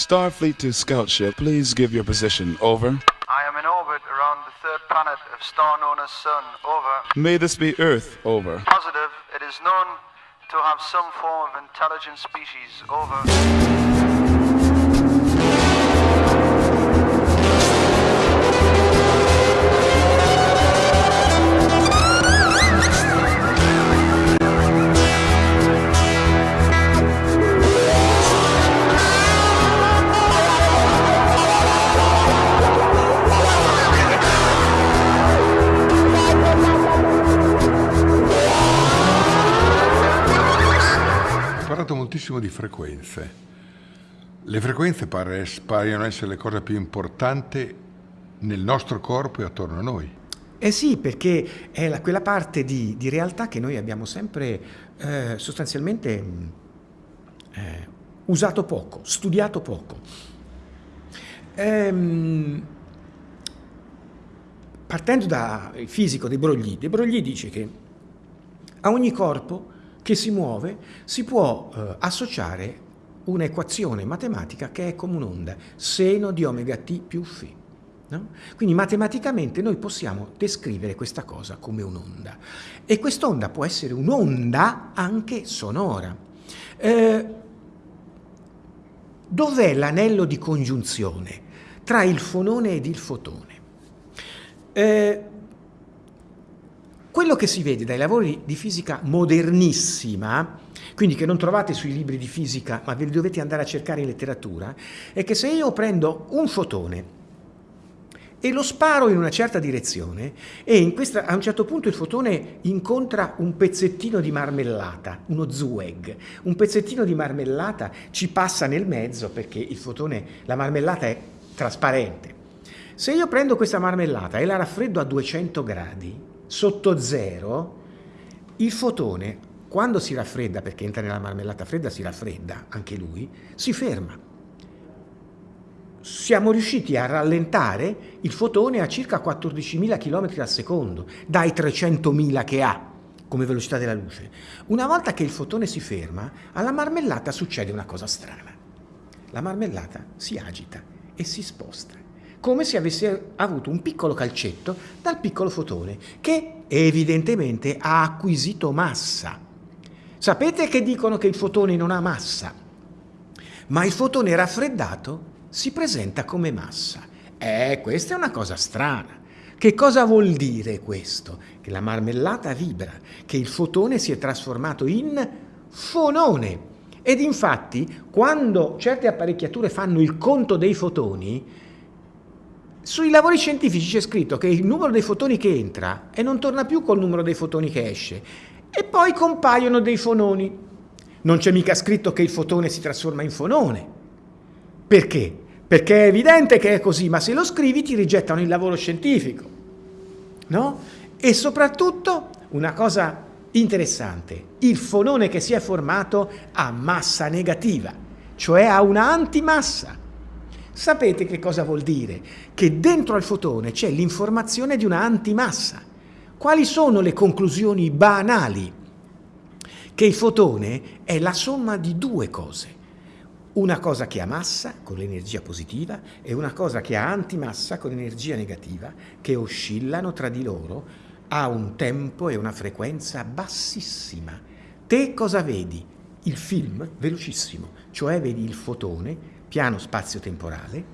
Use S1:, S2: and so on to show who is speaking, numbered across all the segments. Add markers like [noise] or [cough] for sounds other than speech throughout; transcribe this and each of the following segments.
S1: Starfleet to scout ship, please give your position. Over.
S2: I am in orbit around the third planet of star known as Sun. Over.
S1: May this be Earth. Over.
S2: Positive. It is known to have some form of intelligent species. Over.
S3: Moltissimo di frequenze. Le frequenze pare- paiono essere le cose più importanti nel nostro corpo e attorno a noi.
S4: Eh sì, perché è la- quella parte di, di realtà che noi abbiamo sempre eh, sostanzialmente mh, eh, usato poco, studiato poco. Ehm, partendo dal fisico De Broglie, De Broglie dice che a ogni corpo che si muove si può eh, associare un'equazione matematica che è come un'onda, seno di omega t più φ. no? Quindi matematicamente noi possiamo descrivere questa cosa come un'onda. E quest'onda può essere un'onda anche sonora. Eh, dov'è l'anello di congiunzione tra il fonone ed il fotone? Eh, quello che si vede dai lavori di fisica modernissima, quindi che non trovate sui libri di fisica, ma ve li dovete andare a cercare in letteratura, è che se io prendo un fotone e lo sparo in una certa direzione e questa, a un certo punto il fotone incontra un pezzettino di marmellata, uno Zueg, un pezzettino di marmellata ci passa nel mezzo perché il fotone, la marmellata è trasparente. Se io prendo questa marmellata e la raffreddo a 200 gradi, sotto zero, il fotone, quando si raffredda, perché entra nella marmellata fredda, si raffredda anche lui, si ferma. Siamo riusciti a rallentare il fotone a circa 14.000 km al secondo, dai 300.000 che ha come velocità della luce. Una volta che il fotone si ferma, alla marmellata succede una cosa strana. La marmellata si agita e si sposta come se avesse avuto un piccolo calcetto dal piccolo fotone, che evidentemente ha acquisito massa. Sapete che dicono che il fotone non ha massa, ma il fotone raffreddato si presenta come massa. Eh, questa è una cosa strana. Che cosa vuol dire questo? Che la marmellata vibra, che il fotone si è trasformato in fonone. Ed infatti, quando certe apparecchiature fanno il conto dei fotoni, sui lavori scientifici c'è scritto che il numero dei fotoni che entra e non torna più col numero dei fotoni che esce. E poi compaiono dei fononi. Non c'è mica scritto che il fotone si trasforma in fonone. Perché? Perché è evidente che è così, ma se lo scrivi ti rigettano il lavoro scientifico. No? E soprattutto, una cosa interessante, il fonone che si è formato ha massa negativa, cioè ha una antimassa. Sapete che cosa vuol dire? Che dentro al fotone c'è l'informazione di una antimassa. Quali sono le conclusioni banali? Che il fotone è la somma di due cose. Una cosa che ha massa con l'energia positiva e una cosa che ha antimassa con l'energia negativa, che oscillano tra di loro a un tempo e una frequenza bassissima. Te cosa vedi? Il film velocissimo, cioè vedi il fotone piano spazio-temporale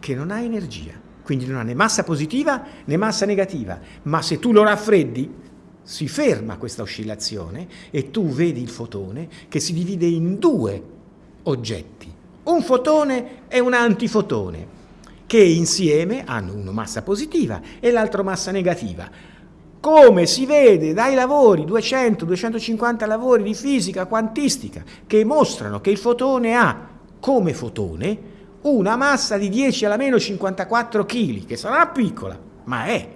S4: che non ha energia, quindi non ha né massa positiva né massa negativa, ma se tu lo raffreddi si ferma questa oscillazione e tu vedi il fotone che si divide in due oggetti, un fotone e un antifotone, che insieme hanno uno massa positiva e l'altro massa negativa. Come si vede dai lavori, 200-250 lavori di fisica quantistica, che mostrano che il fotone ha come fotone una massa di 10 alla meno 54 kg, che sarà piccola, ma è.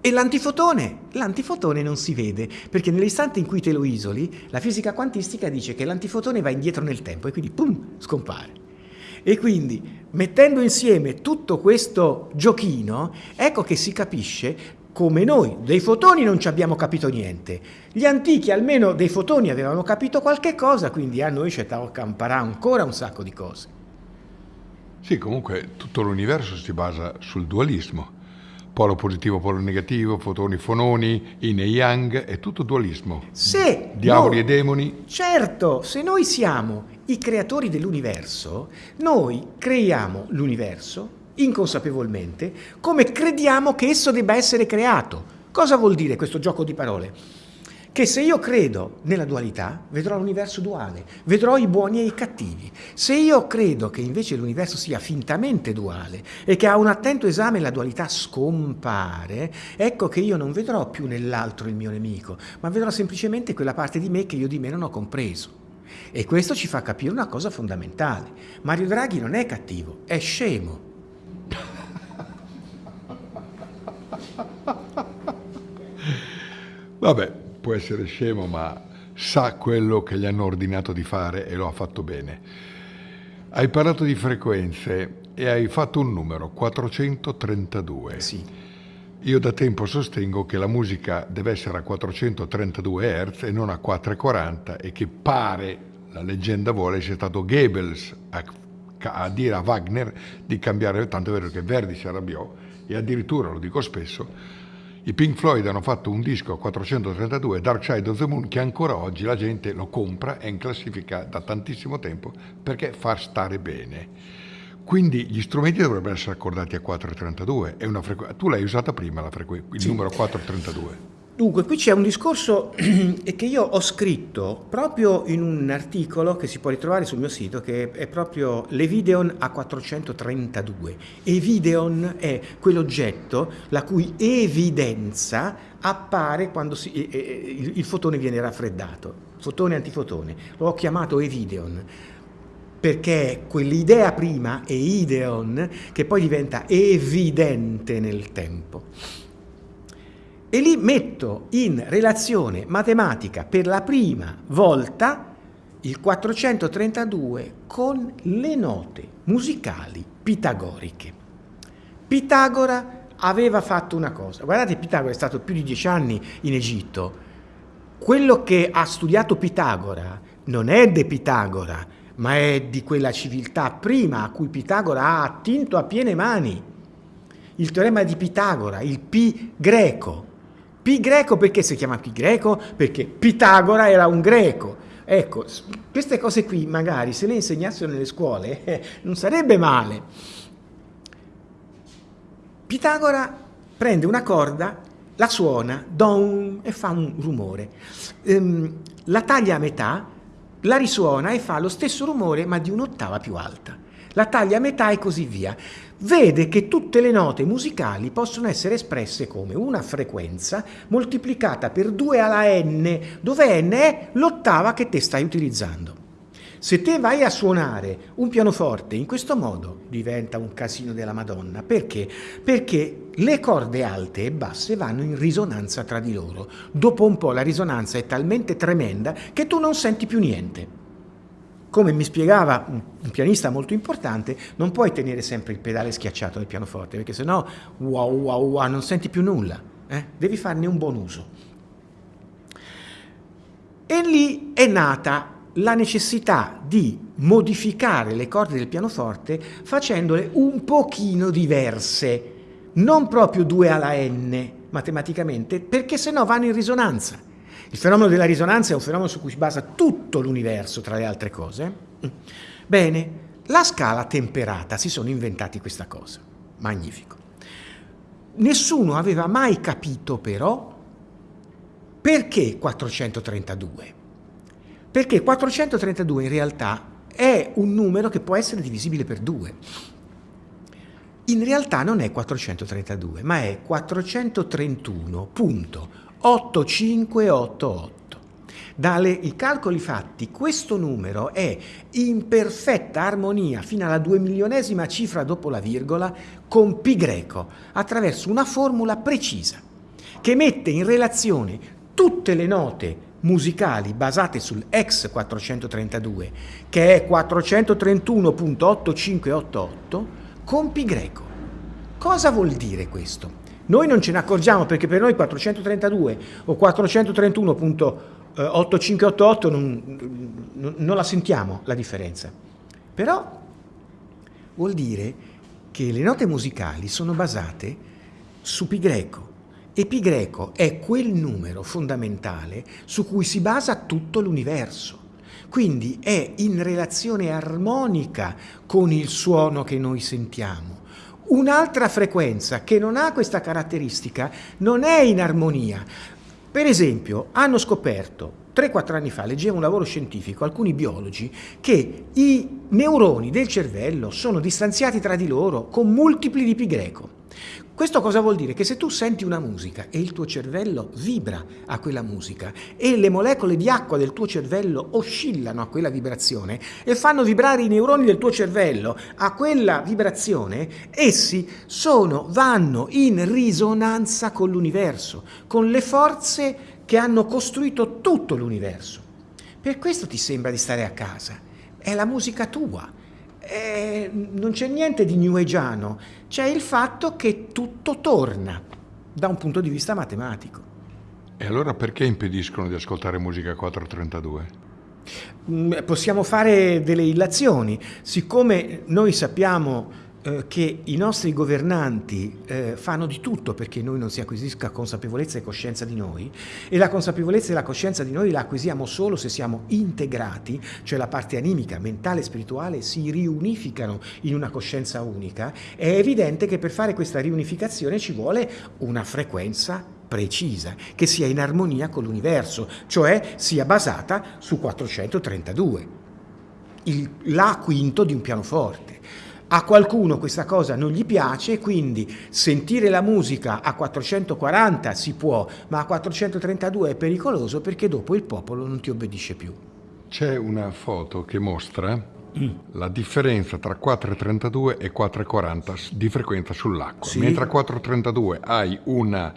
S4: E l'antifotone? L'antifotone non si vede, perché nell'istante in cui te lo isoli, la fisica quantistica dice che l'antifotone va indietro nel tempo e quindi pum, scompare. E quindi, mettendo insieme tutto questo giochino, ecco che si capisce come noi. Dei fotoni non ci abbiamo capito niente. Gli antichi almeno dei fotoni avevano capito qualche cosa, quindi a noi ci imparare ancora un sacco di cose.
S3: Sì, comunque tutto l'universo si basa sul dualismo. Polo positivo, polo negativo, fotoni, fononi, yin e yang, è tutto dualismo.
S4: Se
S3: Diavoli
S4: noi-
S3: e demoni.
S4: Certo, se noi siamo i creatori dell'universo, noi creiamo l'universo inconsapevolmente come crediamo che esso debba essere creato. Cosa vuol dire questo gioco di parole? Che se io credo nella dualità, vedrò l'universo duale, vedrò i buoni e i cattivi. Se io credo che invece l'universo sia fintamente duale e che a un attento esame la dualità scompare, ecco che io non vedrò più nell'altro il mio nemico, ma vedrò semplicemente quella parte di me che io di me non ho compreso. E questo ci fa capire una cosa fondamentale. Mario Draghi non è cattivo, è scemo.
S3: Vabbè, può essere scemo, ma sa quello che gli hanno ordinato di fare e lo ha fatto bene. Hai parlato di frequenze e hai fatto un numero, 432.
S4: Sì.
S3: Io da tempo sostengo che la musica deve essere a 432 Hz e non a 440 e che pare, la leggenda vuole, sia stato Goebbels a, a dire a Wagner di cambiare, tanto è vero che Verdi si arrabbiò e addirittura, lo dico spesso, i Pink Floyd hanno fatto un disco a 432, Dark Side of the Moon, che ancora oggi la gente lo compra, è in classifica da tantissimo tempo perché fa stare bene. Quindi gli strumenti dovrebbero essere accordati a 432. È una frequ- tu l'hai usata prima il numero 432.
S4: Dunque, qui c'è un discorso [clears throat] che io ho scritto proprio in un articolo che si può ritrovare sul mio sito, che è proprio l'Evideon A432. Evideon è quell'oggetto la cui evidenza appare quando si- il, fotone viene raffreddato, fotone antifotone. L'ho chiamato Evideon perché è quell'idea prima, eideon, che poi diventa evidente nel tempo. E lì metto in relazione matematica per la prima volta il 432 con le note musicali pitagoriche. Pitagora aveva fatto una cosa. Guardate, Pitagora è stato più di dieci anni in Egitto. Quello che ha studiato Pitagora non è de Pitagora, ma è di quella civiltà prima a cui Pitagora ha attinto a piene mani. Il teorema di Pitagora, il Pi greco. Pi greco perché si chiama Pi greco? Perché Pitagora era un greco. Ecco, queste cose qui magari se le insegnassero nelle scuole eh, non sarebbe male. Pitagora prende una corda, la suona, don, e fa un rumore. Ehm, la taglia a metà, la risuona e fa lo stesso rumore ma di un'ottava più alta. La taglia a metà e così via. Vede che tutte le note musicali possono essere espresse come una frequenza moltiplicata per 2 alla n, dove n è l'ottava che te stai utilizzando. Se te vai a suonare un pianoforte in questo modo diventa un casino della Madonna. Perché? Perché le corde alte e basse vanno in risonanza tra di loro. Dopo un po' la risonanza è talmente tremenda che tu non senti più niente. Come mi spiegava un, pianista molto importante, non puoi tenere sempre il pedale schiacciato del pianoforte, perché sennò wow wow wow non senti più nulla. eh? Devi farne un buon uso. E lì è nata la necessità di modificare le corde del pianoforte facendole un pochino diverse, non proprio 2 alla n matematicamente, perché sennò vanno in risonanza. Il fenomeno della risonanza è un fenomeno su cui si basa tutto l'universo, tra le altre cose. Bene, la scala temperata, si sono inventati questa cosa. Magnifico. Nessuno aveva mai capito però perché 432. Perché 432 in realtà è un numero che può essere divisibile per 2. In realtà non è 432, ma è 431.8588. Dai calcoli fatti, questo numero è in perfetta armonia fino alla due milionesima cifra dopo la virgola con pi greco, attraverso una formula precisa che mette in relazione tutte le note musicali basate sul X 432, che è 431.8588, con pi greco. Cosa vuol dire questo? Noi non ce ne accorgiamo perché per noi 432 o 431.8588 non, non, la sentiamo la differenza. Però vuol dire che le note musicali sono basate su pi greco e pi greco è quel numero fondamentale su cui si basa tutto l'universo. Quindi è in relazione armonica con il suono che noi sentiamo. Un'altra frequenza che non ha questa caratteristica non è in armonia. Per esempio, hanno scoperto 3-4 anni fa, leggevo un lavoro scientifico, alcuni biologi, che i neuroni del cervello sono distanziati tra di loro con multipli di pi greco. Questo cosa vuol dire? Che se tu senti una musica e il tuo cervello vibra a quella musica e le molecole di acqua del tuo cervello oscillano a quella vibrazione e fanno vibrare i neuroni del tuo cervello a quella vibrazione, essi sono, vanno in risonanza con l'universo, con le forze che hanno costruito tutto l'universo. Per questo ti sembra di stare a casa. È la musica tua eh, non c'è niente di new ageano, c'è il fatto che tutto torna da un punto di vista matematico.
S3: E allora perché impediscono di ascoltare musica 432?
S4: Mm, possiamo fare delle illazioni, siccome noi sappiamo che i nostri governanti eh, fanno di tutto perché noi non si acquisisca consapevolezza e coscienza di noi e la consapevolezza e la coscienza di noi la acquisiamo solo se siamo integrati, cioè la parte animica, mentale e spirituale si riunificano in una coscienza unica, è evidente che per fare questa riunificazione ci vuole una frequenza precisa, che sia in armonia con l'universo, cioè sia basata su 432, il La quinto di un pianoforte. A qualcuno questa cosa non gli piace, quindi sentire la musica a 440 si può, ma a 432 è pericoloso perché dopo il popolo non ti obbedisce più.
S3: C'è una foto che mostra mm. la differenza tra 432 e 440 di frequenza sull'acqua. Sì. Mentre a 432 hai una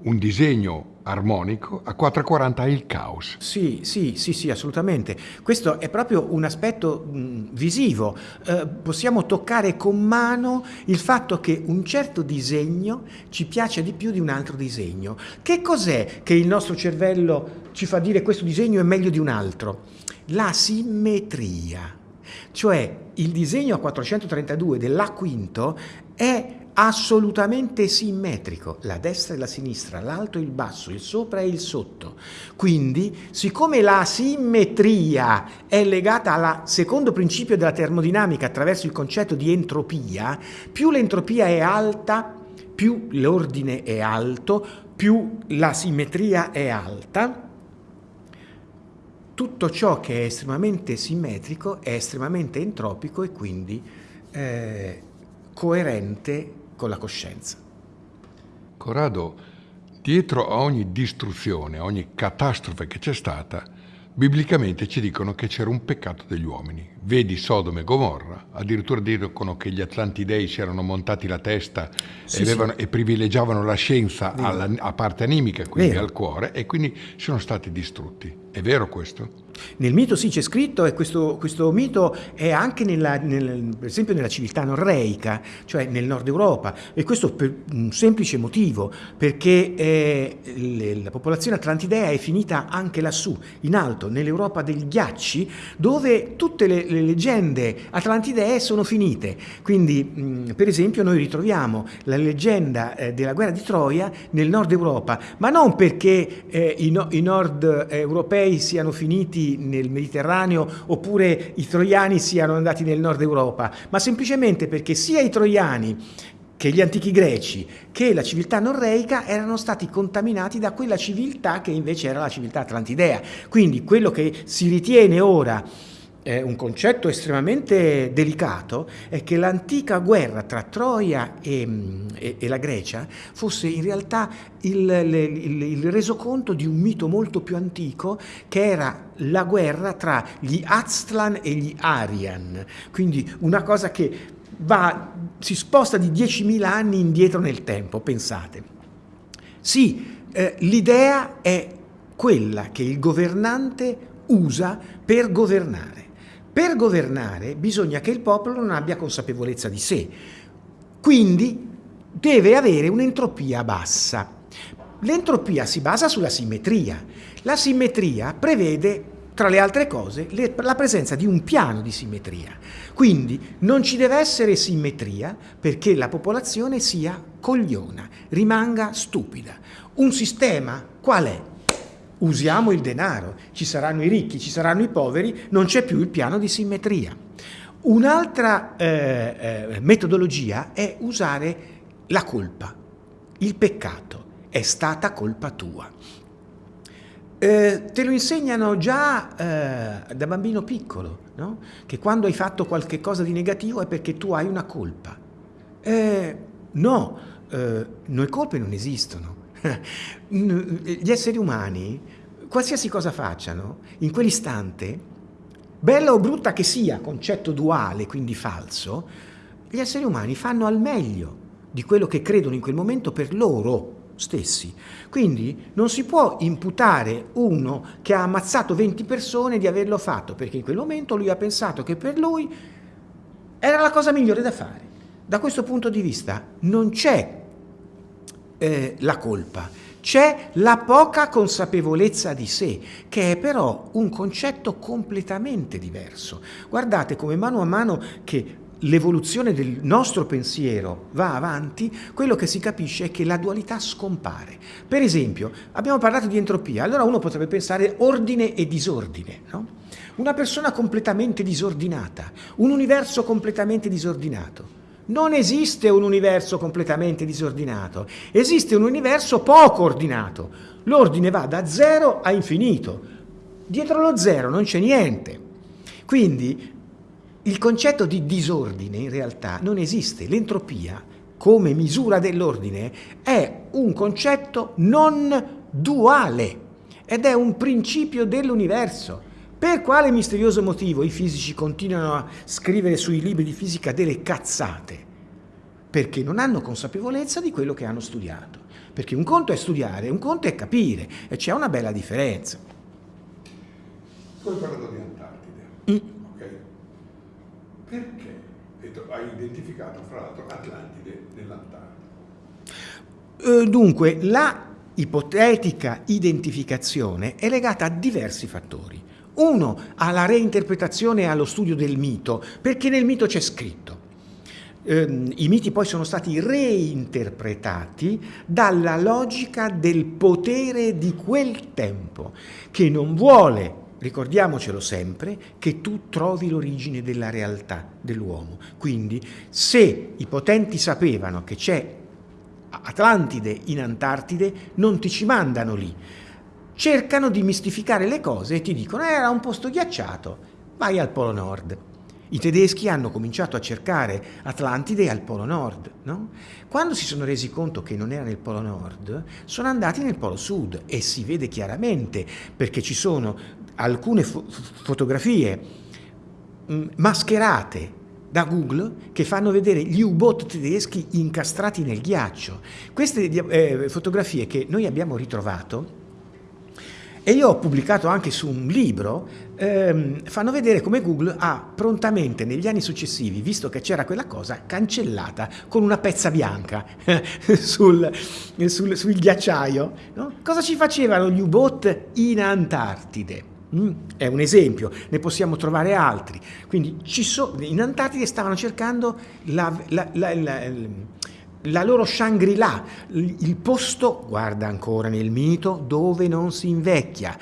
S3: un disegno armonico, a 440 hai il caos.
S4: Sì, sì, sì, sì, assolutamente. Questo è proprio un aspetto mh, visivo. Eh, possiamo toccare con mano il fatto che un certo disegno ci piace di più di un altro disegno. Che cos'è che il nostro cervello ci fa dire questo disegno è meglio di un altro? La simmetria. Cioè il disegno a 432 dell'A quinto è assolutamente simmetrico, la destra e la sinistra, l'alto e il basso, il sopra e il sotto. Quindi, siccome la simmetria è legata al secondo principio della termodinamica attraverso il concetto di entropia, più l'entropia è alta, più l'ordine è alto, più la simmetria è alta, tutto ciò che è estremamente simmetrico è estremamente entropico e quindi eh, coerente con la coscienza.
S3: Corrado, dietro a ogni distruzione, a ogni catastrofe che c'è stata, biblicamente ci dicono che c'era un peccato degli uomini. Vedi Sodome e Gomorra, addirittura dicono che gli Atlantidei si erano montati la testa sì, e, avevano, sì. e, privilegiavano la scienza alla, a parte animica, quindi Vero. al cuore, e quindi sono stati distrutti. È vero questo?
S4: Nel mito sì c'è scritto e questo, questo mito è anche nella, nel, per esempio nella civiltà norreica, cioè nel nord Europa e questo per un semplice motivo, perché eh, le, la popolazione atlantidea è finita anche lassù, in alto, nell'Europa degli ghiacci, dove tutte le, le leggende atlantidee sono finite. Quindi mh, per esempio noi ritroviamo la leggenda eh, della guerra di Troia nel nord Europa, ma non perché eh, i, no, i nord europei siano finiti nel Mediterraneo oppure i troiani siano andati nel nord Europa, ma semplicemente perché sia i troiani che gli antichi greci, che la civiltà norreica erano stati contaminati da quella civiltà che invece era la civiltà atlantidea. Quindi quello che si ritiene ora eh, un concetto estremamente delicato è che l'antica guerra tra Troia e, e, e, la Grecia fosse in realtà il, il, il resoconto di un mito molto più antico che era la guerra tra gli Aztlan e gli Arian, quindi una cosa che va, si sposta di 10.000 anni indietro nel tempo, pensate. Sì, eh, l'idea è quella che il governante usa per governare. Per governare bisogna che il popolo non abbia consapevolezza di sé. Quindi deve avere un'entropia bassa. L'entropia si basa sulla simmetria. La simmetria prevede tra le altre cose, le, la presenza di un piano di simmetria. Quindi non ci deve essere simmetria perché la popolazione sia cogliona, rimanga stupida. Un sistema qual è? Usiamo il denaro, ci saranno i ricchi, ci saranno i poveri, non c'è più il piano di simmetria. Un'altra eh, eh, metodologia è usare la colpa, il peccato, è stata colpa tua. Eh, te lo insegnano già eh, da bambino piccolo, no? che quando hai fatto qualche cosa di negativo è perché tu hai una colpa. Eh, no, eh, noi colpe non esistono. [laughs] Gli esseri umani, qualsiasi cosa facciano, in quell'istante, bella o brutta che sia, concetto duale, quindi falso, gli esseri umani fanno al meglio di quello che credono in quel momento per loro stessi. Quindi non si può imputare uno che ha ammazzato 20 persone di averlo fatto, perché in quel momento lui ha pensato che per lui era la cosa migliore da fare. Da questo punto di vista non c'è eh, la colpa, c'è la poca consapevolezza di sé, che è però un concetto completamente diverso. Guardate come mano a mano che l'evoluzione del nostro pensiero va avanti, quello che si capisce è che la dualità scompare. Per esempio, abbiamo parlato di entropia, allora uno potrebbe pensare ordine e disordine, no? Una persona completamente disordinata, un universo completamente disordinato. Non esiste un universo completamente disordinato, esiste un universo poco ordinato. L'ordine va da zero a infinito. Dietro lo zero non c'è niente. Quindi il concetto di disordine in realtà non esiste. L'entropia, come misura dell'ordine, è un concetto non duale ed è un principio dell'universo. Per quale misterioso motivo i fisici continuano a scrivere sui libri di fisica delle cazzate? Perché non hanno consapevolezza di quello che hanno studiato. Perché un conto è studiare, un conto è capire e c'è una bella differenza.
S3: Tu hai parlato di Antartide. Mm perché hai identificato fra l'altro Atlantide nell'Antartide?
S4: Eh, dunque, la ipotetica identificazione è legata a diversi fattori. Uno, alla reinterpretazione e allo studio del mito, perché nel mito c'è scritto. Eh, I miti poi sono stati reinterpretati dalla logica del potere di quel tempo, che non vuole ricordiamocelo sempre, che tu trovi l'origine della realtà dell'uomo. Quindi se i potenti sapevano che c'è Atlantide in Antartide, non ti ci mandano lì. Cercano di mistificare le cose e ti dicono eh, era un posto ghiacciato, vai al Polo Nord. I tedeschi hanno cominciato a cercare Atlantide al Polo Nord. No? Quando si sono resi conto che non era nel Polo Nord, sono andati nel Polo Sud e si vede chiaramente perché ci sono alcune fo fotografie mh, mm, mascherate da Google che fanno vedere gli U-boat tedeschi incastrati nel ghiaccio. Queste eh, fotografie che noi abbiamo ritrovato e io ho pubblicato anche su un libro, ehm, fanno vedere come Google ha prontamente negli anni successivi, visto che c'era quella cosa, cancellata con una pezza bianca [laughs] sul, sul, sul, ghiacciaio. No? Cosa ci facevano gli U-boat in Antartide? Mm, è un esempio, ne possiamo trovare altri. Quindi so, in Antartide stavano cercando la, la, la, la loro Shangri-La, il posto, guarda ancora nel mito, dove non si invecchia,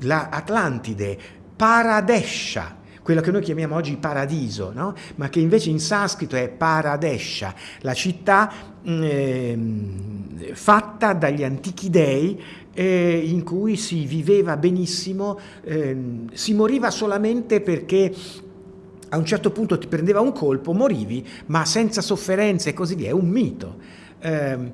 S4: la Atlantide, Paradesha, quello che noi chiamiamo oggi paradiso, no? ma che invece in sanscrito è Paradesha, la città eh, fatta dagli antichi dei eh, in cui si viveva benissimo, eh, si moriva solamente perché a un certo punto ti prendeva un colpo, morivi, ma senza sofferenze e così via, è un mito. Eh,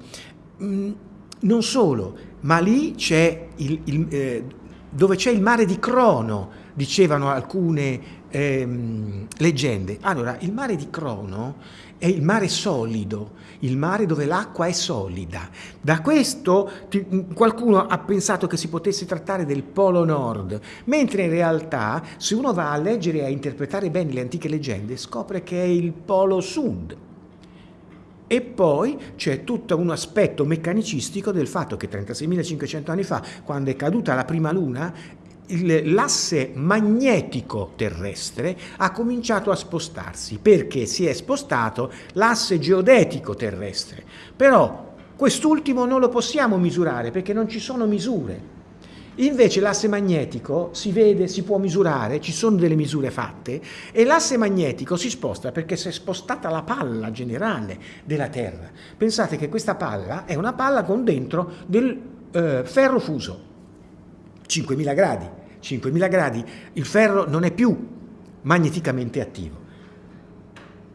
S4: non solo, ma lì c'è il, il eh, dove c'è il mare di Crono, dicevano alcune ehm, leggende. Allora, il mare di Crono è il mare solido, il mare dove l'acqua è solida. Da questo ti, qualcuno ha pensato che si potesse trattare del Polo Nord, mentre in realtà se uno va a leggere e a interpretare bene le antiche leggende scopre che è il Polo Sud. E poi c'è tutto un aspetto meccanicistico del fatto che 36.500 anni fa, quando è caduta la prima luna, l'asse magnetico terrestre ha cominciato a spostarsi perché si è spostato l'asse geodetico terrestre. Però quest'ultimo non lo possiamo misurare perché non ci sono misure. Invece l'asse magnetico si vede, si può misurare, ci sono delle misure fatte e l'asse magnetico si sposta perché si è spostata la palla generale della Terra. Pensate che questa palla è una palla con dentro del eh, ferro fuso, 5.000 gradi. 5.000 gradi il ferro non è più magneticamente attivo.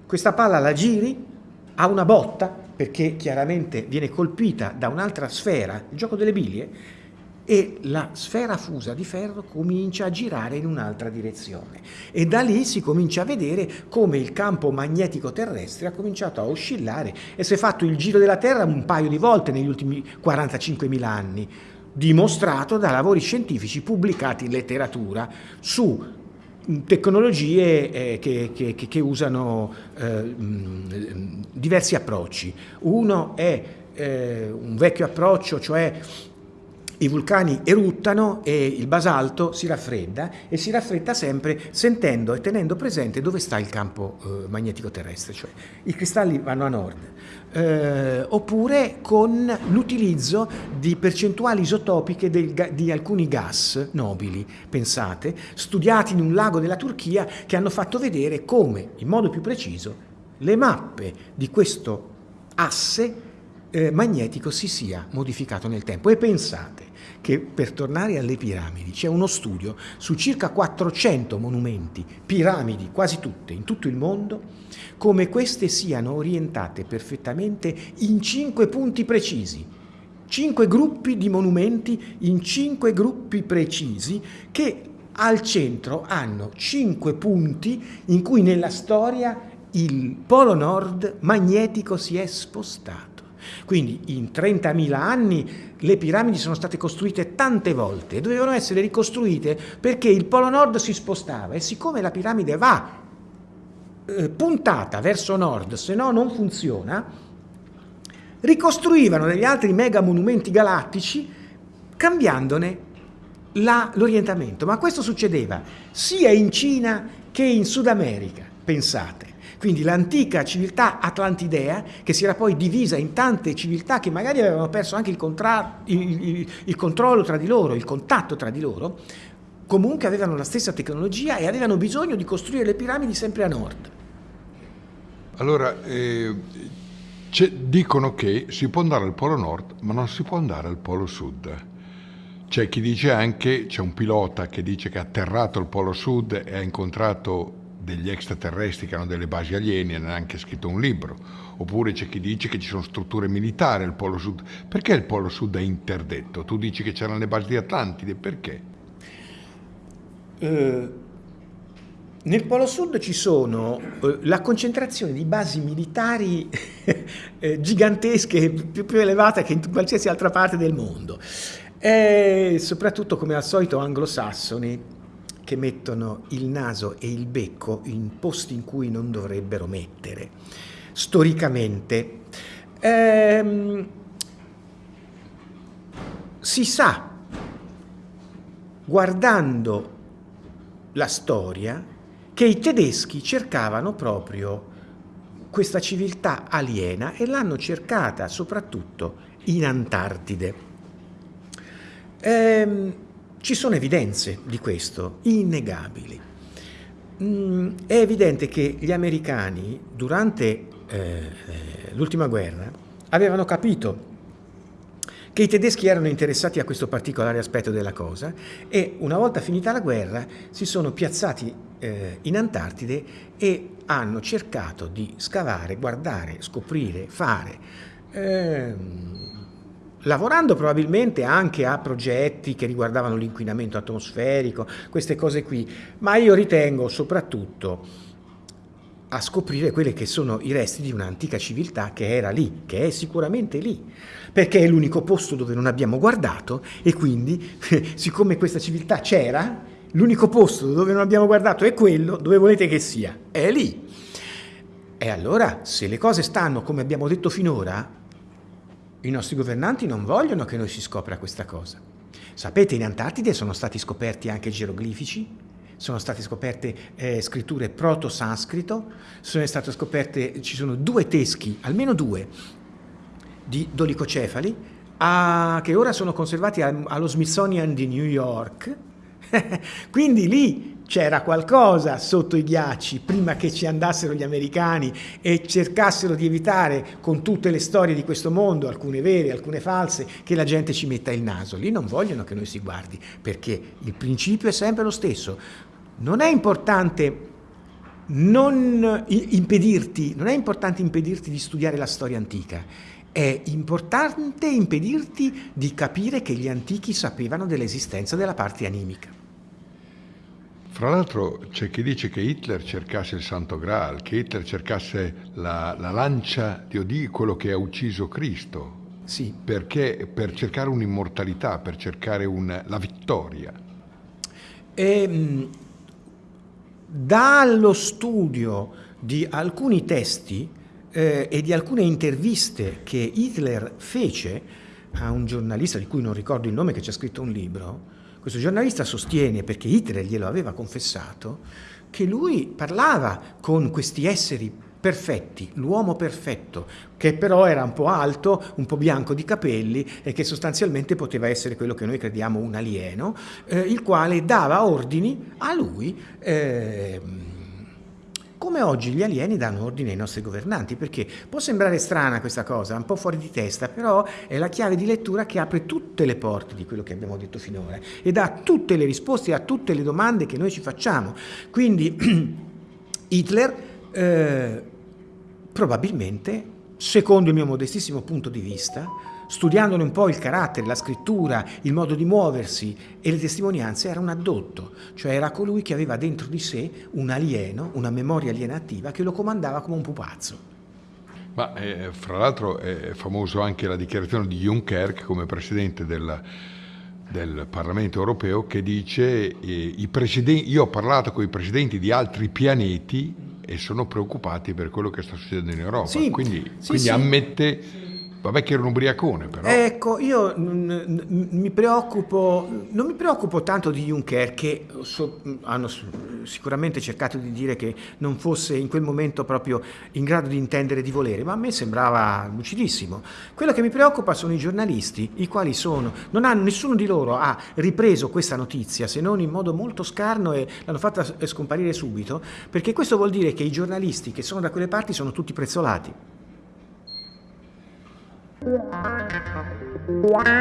S4: Questa palla la giri, ha una botta, perché chiaramente viene colpita da un'altra sfera, il gioco delle biglie, e la sfera fusa di ferro comincia a girare in un'altra direzione e da lì si comincia a vedere come il campo magnetico terrestre ha cominciato a oscillare e si è fatto il giro della Terra un paio di volte negli ultimi 45.000 anni dimostrato da lavori scientifici pubblicati in letteratura su tecnologie eh, che, che, che, usano eh, diversi approcci. Uno è eh, un vecchio approccio, cioè i vulcani eruttano e il basalto si raffredda e si raffredda sempre sentendo e tenendo presente dove sta il campo eh, magnetico terrestre, cioè i cristalli vanno a nord, eh, oppure con l'utilizzo di percentuali isotopiche del, di alcuni gas nobili, pensate, studiati in un lago della Turchia che hanno fatto vedere come, in modo più preciso, le mappe di questo asse eh, magnetico si sia modificato nel tempo. E pensate che per tornare alle piramidi c'è uno studio su circa 400 monumenti, piramidi quasi tutte in tutto il mondo, come queste siano orientate perfettamente in cinque punti precisi, cinque gruppi di monumenti in cinque gruppi precisi che al centro hanno cinque punti in cui nella storia il polo nord magnetico si è spostato. Quindi in 30.000 anni le piramidi sono state costruite tante volte e dovevano essere ricostruite perché il polo nord si spostava e siccome la piramide va eh, puntata verso nord, se no non funziona, ricostruivano degli altri mega monumenti galattici cambiandone l'orientamento. Ma questo succedeva sia in Cina che in Sud America, pensate. Quindi l'antica civiltà atlantidea, che si era poi divisa in tante civiltà che magari avevano perso anche il, il, il, il controllo tra di loro, il contatto tra di loro, comunque avevano la stessa tecnologia e avevano bisogno di costruire le piramidi sempre a nord.
S3: Allora, eh, dicono che si può andare al Polo Nord, ma non si può andare al Polo Sud. C'è chi dice anche, c'è un pilota che dice che ha atterrato al Polo Sud e ha incontrato degli extraterrestri che hanno delle basi aliene, hanno anche scritto un libro, oppure c'è chi dice che ci sono strutture militari al Polo Sud. Perché il Polo Sud è interdetto? Tu dici che c'erano le basi di Atlantide, perché?
S4: Uh, nel Polo Sud ci sono uh, la concentrazione di basi militari [laughs] eh, gigantesche, più, più elevate che in qualsiasi altra parte del mondo. E soprattutto, come al solito, anglosassoni, che mettono il naso e il becco in posti in cui non dovrebbero mettere. Storicamente ehm, si sa, guardando la storia, che i tedeschi cercavano proprio questa civiltà aliena e l'hanno cercata soprattutto in Antartide. Ehm, ci sono evidenze di questo, innegabili. Mm, è evidente che gli americani durante eh, eh, l'ultima guerra avevano capito che i tedeschi erano interessati a questo particolare aspetto della cosa e una volta finita la guerra si sono piazzati eh, in Antartide e hanno cercato di scavare, guardare, scoprire, fare ehm, lavorando probabilmente anche a progetti che riguardavano l'inquinamento atmosferico, queste cose qui, ma io ritengo soprattutto a scoprire quelli che sono i resti di un'antica civiltà che era lì, che è sicuramente lì, perché è l'unico posto dove non abbiamo guardato e quindi, [laughs] siccome questa civiltà c'era, l'unico posto dove non abbiamo guardato è quello dove volete che sia, è lì. E allora, se le cose stanno come abbiamo detto finora, i nostri governanti non vogliono che noi si scopra questa cosa. Sapete, in Antartide sono stati scoperti anche geroglifici, sono state scoperte eh, scritture proto-sanscrito, sono state scoperte, ci sono due teschi, almeno due, di dolicocefali, a, che ora sono conservati allo Smithsonian di New York. [laughs] Quindi lì c'era qualcosa sotto i ghiacci prima che ci andassero gli americani e cercassero di evitare con tutte le storie di questo mondo, alcune vere, alcune false, che la gente ci metta il naso. Lì non vogliono che noi si guardi, perché il principio è sempre lo stesso. Non è importante non impedirti, non è importante impedirti di studiare la storia antica, è importante impedirti di capire che gli antichi sapevano dell'esistenza della parte animica.
S3: Fra l'altro c'è chi dice che Hitler cercasse il Santo Graal, che Hitler cercasse la, la lancia di Odì, quello che ha ucciso Cristo.
S4: Sì.
S3: Perché per cercare un'immortalità, per cercare un, la vittoria.
S4: E, ehm, dallo studio di alcuni testi eh, e di alcune interviste che Hitler fece a un giornalista di cui non ricordo il nome che ci ha scritto un libro, questo giornalista sostiene, perché Hitler glielo aveva confessato, che lui parlava con questi esseri perfetti, l'uomo perfetto, che però era un po' alto, un po' bianco di capelli e che sostanzialmente poteva essere quello che noi crediamo un alieno, eh, il quale dava ordini a lui. Eh, come oggi gli alieni danno ordine ai nostri governanti, perché può sembrare strana questa cosa, un po' fuori di testa, però è la chiave di lettura che apre tutte le porte di quello che abbiamo detto finora e dà tutte le risposte a tutte le domande che noi ci facciamo. Quindi [clears throat] Hitler eh, probabilmente, secondo il mio modestissimo punto di vista, studiandone un po' il carattere, la scrittura, il modo di muoversi e le testimonianze, era un addotto, cioè era colui che aveva dentro di sé un alieno, una memoria alienativa che lo comandava come un pupazzo.
S3: Ma eh, fra l'altro è famoso anche la dichiarazione di Juncker come presidente della, del Parlamento europeo che dice eh, io ho parlato con i presidenti di altri pianeti e sono preocupati per quello che sta succedendo in Europa.
S4: Sì,
S3: quindi,
S4: sì,
S3: quindi
S4: sì.
S3: ammette Vabbè che era un ubriacone però.
S4: Ecco, io mi preoccupo, non mi preoccupo tanto di Juncker che so, hanno sicuramente cercato di dire che non fosse in quel momento proprio in grado di intendere di volere, ma a me sembrava lucidissimo. Quello che mi preoccupa sono i giornalisti, i quali sono, non hanno, nessuno di loro ha ripreso questa notizia se non in modo molto scarno e l'hanno fatta scomparire subito, perché questo vuol dire che i giornalisti che sono da quelle parti sono tutti prezzolati.
S5: Wow.